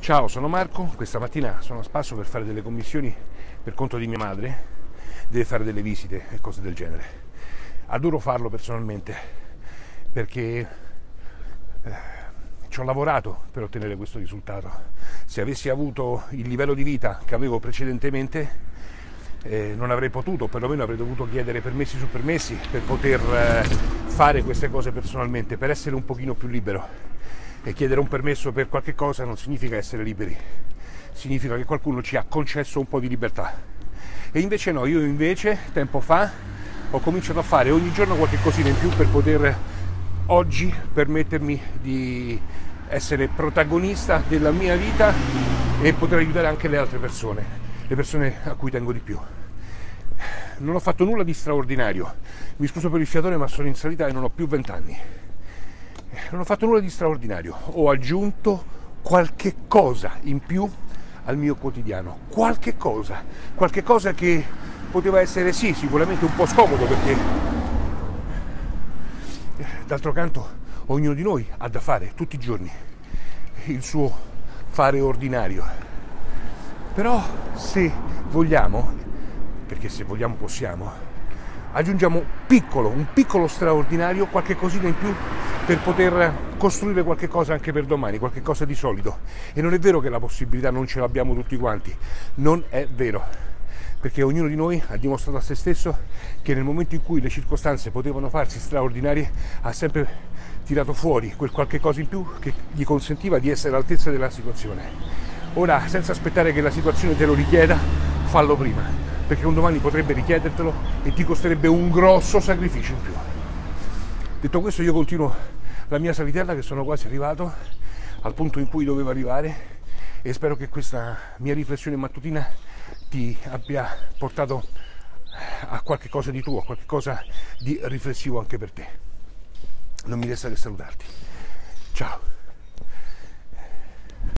Ciao, sono Marco, questa mattina sono a spasso per fare delle commissioni per conto di mia madre, deve fare delle visite e cose del genere. Adoro farlo personalmente perché eh, ci ho lavorato per ottenere questo risultato. Se avessi avuto il livello di vita che avevo precedentemente eh, non avrei potuto, perlomeno avrei dovuto chiedere permessi su permessi per poter eh, fare queste cose personalmente, per essere un pochino più libero e chiedere un permesso per qualche cosa non significa essere liberi, significa che qualcuno ci ha concesso un po' di libertà. E invece no, io invece tempo fa ho cominciato a fare ogni giorno qualche cosina in più per poter oggi permettermi di essere protagonista della mia vita e poter aiutare anche le altre persone, le persone a cui tengo di più. Non ho fatto nulla di straordinario, mi scuso per il fiatore ma sono in salita e non ho più vent'anni non ho fatto nulla di straordinario, ho aggiunto qualche cosa in più al mio quotidiano, qualche cosa, qualche cosa che poteva essere sì, sicuramente un po' scomodo perché d'altro canto ognuno di noi ha da fare tutti i giorni il suo fare ordinario. Però se vogliamo, perché se vogliamo possiamo, aggiungiamo piccolo, un piccolo straordinario, qualche cosina in più per poter costruire qualche cosa anche per domani, qualche cosa di solido. E non è vero che la possibilità non ce l'abbiamo tutti quanti, non è vero, perché ognuno di noi ha dimostrato a se stesso che nel momento in cui le circostanze potevano farsi straordinarie ha sempre tirato fuori quel qualche cosa in più che gli consentiva di essere all'altezza della situazione. Ora, senza aspettare che la situazione te lo richieda, fallo prima, perché un domani potrebbe richiedertelo e ti costerebbe un grosso sacrificio in più. Detto questo io continuo la mia salitella che sono quasi arrivato al punto in cui dovevo arrivare e spero che questa mia riflessione mattutina ti abbia portato a qualche cosa di tuo, a qualche cosa di riflessivo anche per te. Non mi resta che salutarti. Ciao.